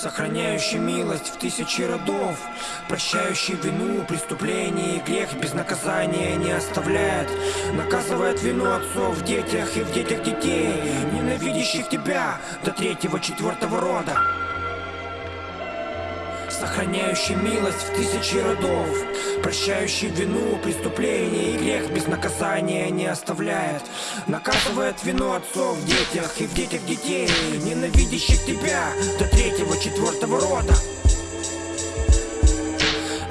Сохраняющий милость в тысячи родов Прощающий вину, преступление и грех Без наказания не оставляет Наказывает вину отцов в детях и в детях детей Ненавидящих тебя до третьего, четвертого рода. Сохраняющий милость в тысячи родов Прощающий вину, преступление грех Без наказания не оставляет. Наказывает вину отцов в детях и в детях детей Ненавидящих тебя до третьего, четвертого рода.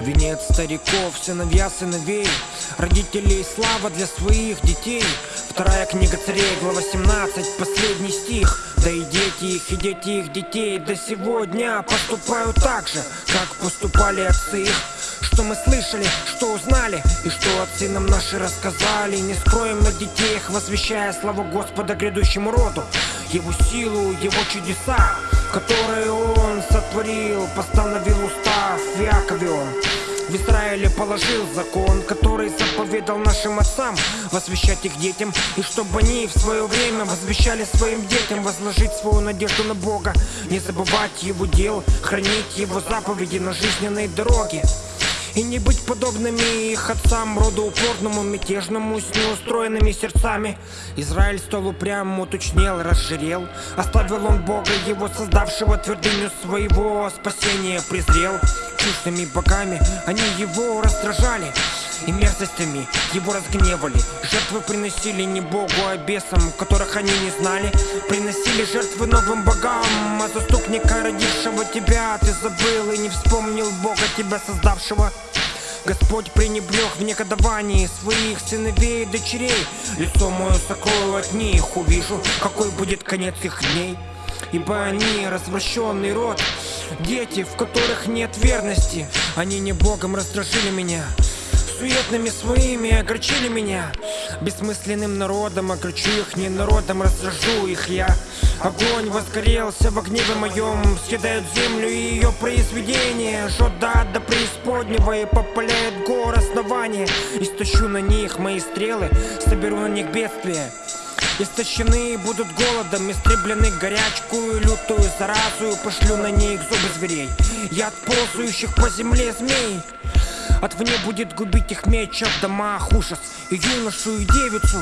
Венец стариков, сыновья сыновей Родителей слава для своих детей. Вторая книга царей, глава 17, последний стих. Да и дети их, и дети их детей До сегодня поступают так же, как поступали отцы их что мы слышали, что узнали И что отцы нам наши рассказали. Не скроем на детей их, возвещая славу Господа грядущему роду Его силу, Его чудеса Которые Он сотворил, постановил устав в Якове Он. В Израиле положил закон, который заповедал нашим отцам Возвещать их детям, и чтобы они в свое время возвещали своим детям Возложить свою надежду на Бога, не забывать Его дел, хранить Его заповеди на жизненной дороге и не быть подобными их отцам, роду упорному, мятежному, с неустроенными сердцами. Израиль стал упрямым, уточнел, разжирел. Оставил он Бога, его создавшего твердыню своего спасения презрел. Чуждыми богами они его раздражали и мерзостями его разгневали. Жертвы приносили не Богу, а бесам, которых они не знали. Приносили жертвы новым богам, а заступника, родившего тебя Ты забыл и не вспомнил Бога, тебя создавшего. Господь пренебрег в негодовании своих сыновей и дочерей. Лицо мое сокрою от них, увижу, какой будет конец их дней. Ибо они развращенный род Дети, в которых нет верности. Они не Богом раздражили меня суетными своими огорчили меня. Бессмысленным народом огорчу их, не народом раздражу их я. Огонь возгорелся в гневе моем Съедает землю и ее произведение Жжет до ада преисподнего и попаляет гор основания. Истощу на них мои стрелы, соберу на них бедствие Истощены будут голодом, истреблены горячкую лютую заразу Пошлю на них зубы зверей, яд ползающих по земле змей от вне будет губить их меч в домах ужас. И юношу, и девицу,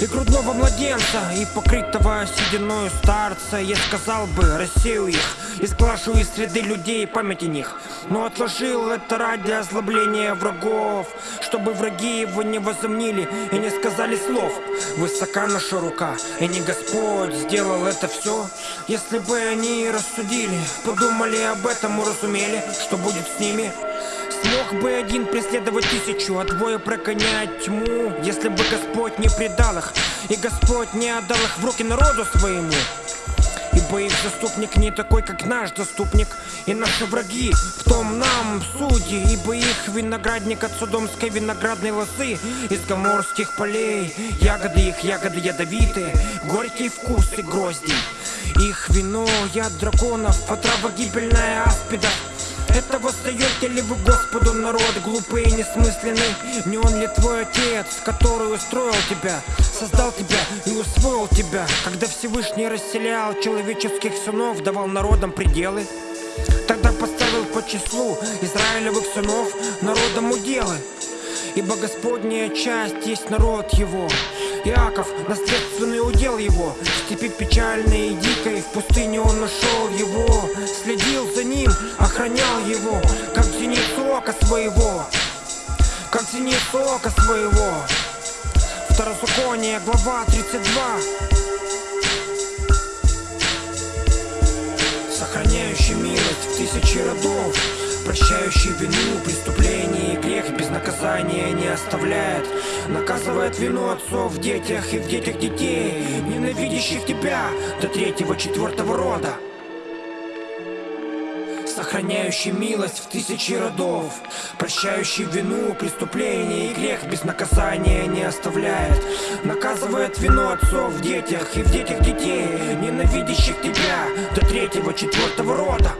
и грудного младенца И покрытого сединою старца. Я сказал бы, рассею их И сглажу из среды людей память о них. Но отложил это ради озлобления врагов Чтобы враги его не возомнили И не сказали слов. Высока наша рука И не Господь сделал это все Если бы они рассудили Подумали об этом, уразумели Что будет с ними Смог бы один преследовать тысячу, а двое прогонять тьму. Если бы Господь не предал их, и Господь не отдал их в руки народу своему. Ибо их заступник не такой, как наш заступник И наши враги в том нам судьи. Ибо их виноградник от судомской виноградной лозы Из гоморских полей. Ягоды их, ягоды ядовитые Горький вкус и грозди. Их вино, яд драконов Отрава гибельная аспида это восстаете ли вы Господу народ глупый и несмысленный? Не он ли твой отец, который устроил тебя, создал тебя и усвоил тебя? Когда Всевышний расселял человеческих сынов, давал народам пределы? Тогда поставил по числу Израилевых сынов народом уделы Ибо Господняя часть есть народ его Иаков, наследственный удел его. В степи печальной и дикой В пустыне он нашел его. Следил за ним, охранял его Как зеницу ока своего. Как зеницу ока своего. Второзаконие, глава 32 Сохраняющий милость в тысячи родов Прощающий вину, грех Без наказания не оставляет. Наказывает вину отцов в детях и в детях детей Ненавидящих тебя до третьего, четвертого рода. Сохраняющий милость в тысячи родов, прощающий вину, преступление и грех без наказания не оставляет, наказывает вину отцов в детях и в детях детей, ненавидящих тебя до третьего, четвертого рода.